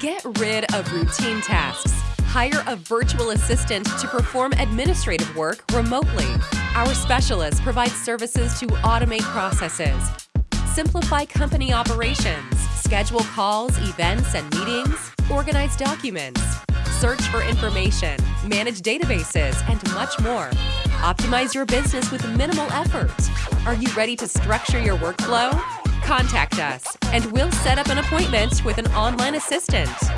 Get rid of routine tasks. Hire a virtual assistant to perform administrative work remotely. Our specialists provide services to automate processes, simplify company operations, schedule calls, events, and meetings, organize documents, search for information, manage databases, and much more. Optimize your business with minimal effort. Are you ready to structure your workflow? Contact us, and we'll set up an appointment with an online assistant.